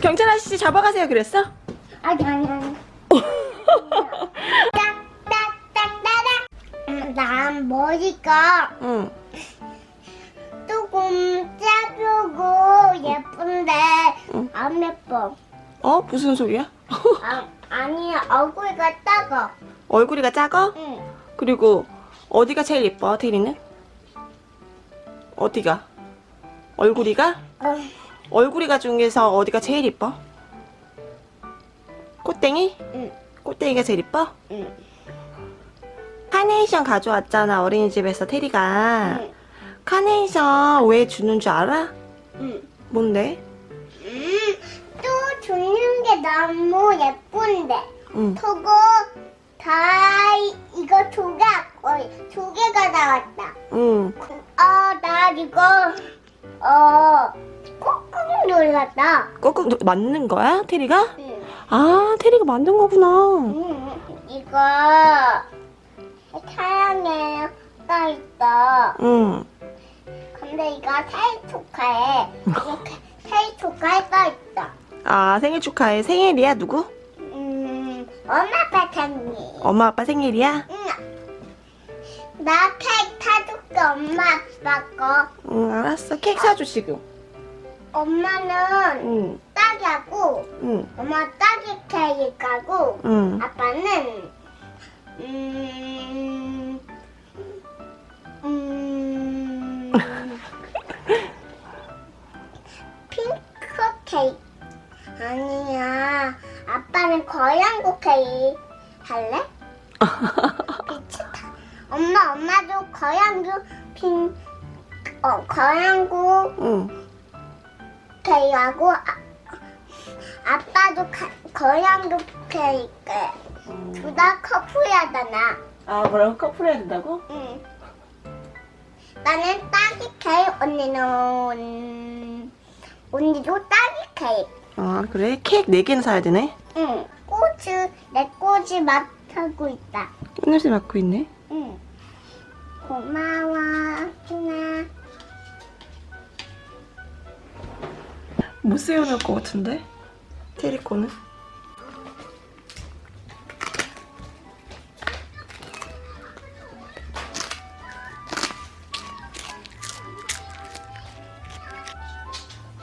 경찰 아저씨 잡아가세요 그랬어? 아니 아니 아니. 난 머리가 응. 조금 짧고 예쁜데 응. 안 예뻐. 어? 무슨 소리야? 아, 아니 얼굴이 작아. 얼굴이가 작아? 응. 그리고 어디가 제일 예뻐 테리는? 어디가? 얼굴이가? 어, 얼굴이가 중에서 어디가 제일 예뻐? 꽃땡이? 응. 꽃땡이가 제일 예뻐? 응. 카네이션 가져왔잖아 어린이집에서 테리가 응. 카네이션 왜 주는 줄 알아? 응. 뭔데? 음, 또 주는 게 너무 예쁜데. 응. 저거 다 이- 이거 두 개, 어, 두 개가 나왔다. 응. 아, 나 이거 어 눌렀다. 꾹꾹 누- 맞는 거야? 테리가? 응. 아 테리가 만든 거구나 응. 이거 사랑해 써 있어. 응. 근데 이거 생일 축하해. 이렇게 생일 축하해 써 있어. 아 생일 축하해 생일이야 누구? 음, 엄마 아빠 생일. 엄마 아빠 생일이야? 응. 나 케이크 타줄게 엄마 아빠 거. 응 알았어 케이크 사줘 지금 엄마는 응. 딸기하고 응. 엄마 딸기 케이크하고 응. 아빠는 음, 음, 핑크 케이크 아니야 아빠는 거양고 케이크 할래? 미치다 엄마 엄마도 거양고 핑 어, 거양고 응. 케이크하고 아, 아빠도 가, 거양고 케이크 둘다 커플이잖아. 아 그럼 커플 해야 된다고? 응. 나는 딸기 케이크, 언니는 언니도 딸기 케이크. 아 그래? 케이크 4개는 사야 되네 응. 꽃을 내 꽃이 맡고 있다. 꽃냄새 맡고 있네 응. 고마워, 준아. 못 세워놓을 것 같은데? 테리 거는?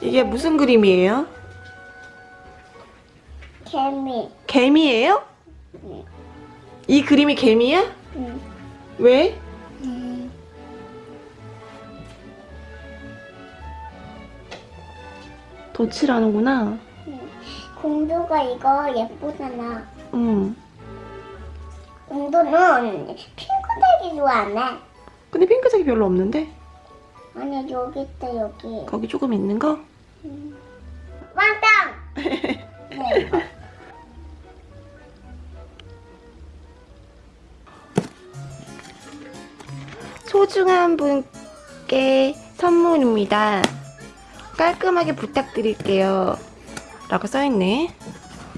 이게 무슨 그림이에요? 개미. 개미예요? 응. 이 그림이 개미야? 응. 왜? 덧칠하는구나 공주가 이거 예쁘잖아. 응 공주는 핑크색이 좋아하네. 근데 핑크색이 별로 없는데? 아니 여기 있다 여기. 거기 조금 있는 거? 왕땅. 네. 소중한 분께 선물입니다. 깔끔하게 부탁드릴게요. 라고 써있네.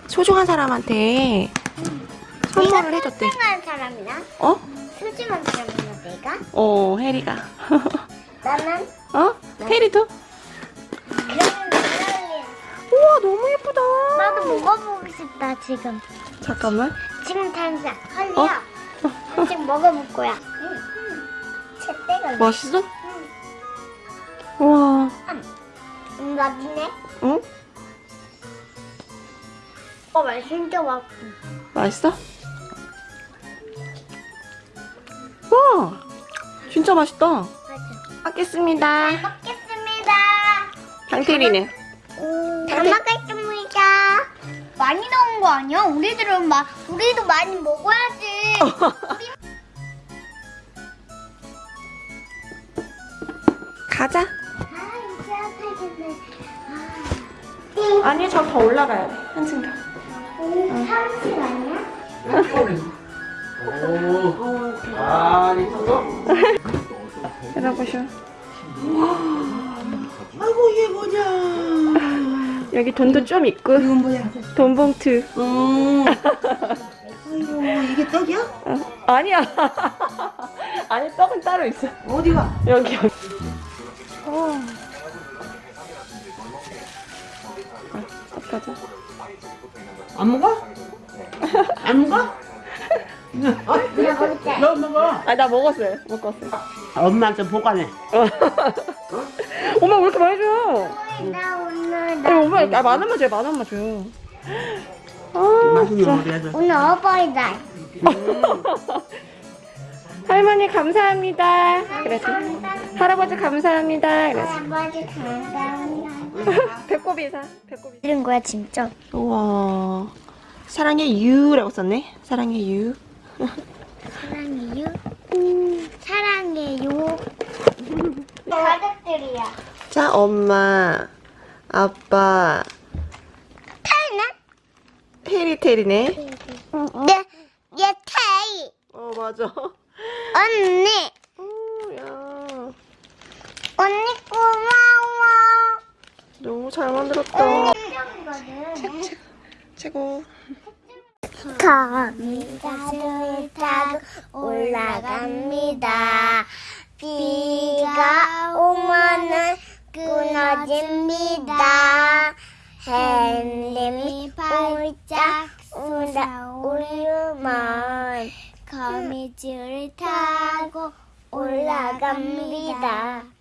소중한 사람한테 선물을 해줬대. 소중한 사람이나 어? 소중한 사람이나 내가 어, 혜리가. 나는 어? 나는 우와, 너무 예쁘다. 나도 먹어보고 싶다 지금. 잠깐만. 지금 당장 어? 할리야. 지금 먹어볼 거야. 응. 제때가 맛있어? 우와. 응, 맛있네. 응? 어, 맛 진짜 맛있어. 맛있어? 와! 진짜 맛있다. 먹겠습니다. 먹겠습니다. 강태리는? 잘 먹겠습니다. 많이 넣은 거 아니야? 우리들은 막 우리도 많이 먹어야지. 가자. 아니, 저 더 올라가야 돼. 한층 더. 음, 삼십 아니야? 오. 아, 있었어? 여러보쇼. 아이고 얘 뭐냐? 여기 돈도 좀 있고 이건 뭐야? 돈 봉투. 음. 아이고 이게 떡이야? 어, 아니야. 아니 떡은 따로 있어. 어디가? 여기 여기. 안 먹어? 너 먹어. 아 나 먹었어요. 먹었어요. 엄마한테 보관해. 엄마 왜 이렇게 많이 줘? 나 오늘 아니 나 엄마 아, 만 원만 줘요. 만 원만 줘요. 아, 맛있는 진짜. 오늘 어버이날. 할머니 감사합니다. 그래서 할아버지 감사합니다. 그래서 할아버지 감사합니다. 배꼽 인사. 배꼽 인사. 이런 거야 진짜. 우와. 사랑해 유라고 썼네. 사랑해 유. 사랑해요. 사랑해요. 가족들이야. 자 엄마, 아빠, 타이나? 테리 테리네. 네, 얘 타이. 어 맞아. 언니, 오, 야. 언니 고마워. 너무 잘 만들었다. 언니. 최고. 거미가를 타고 올라갑니다. 비가 오면은 끊어집니다. 햇님이 활짝 쏟아오르면 거미줄을 타고 올라갑니다.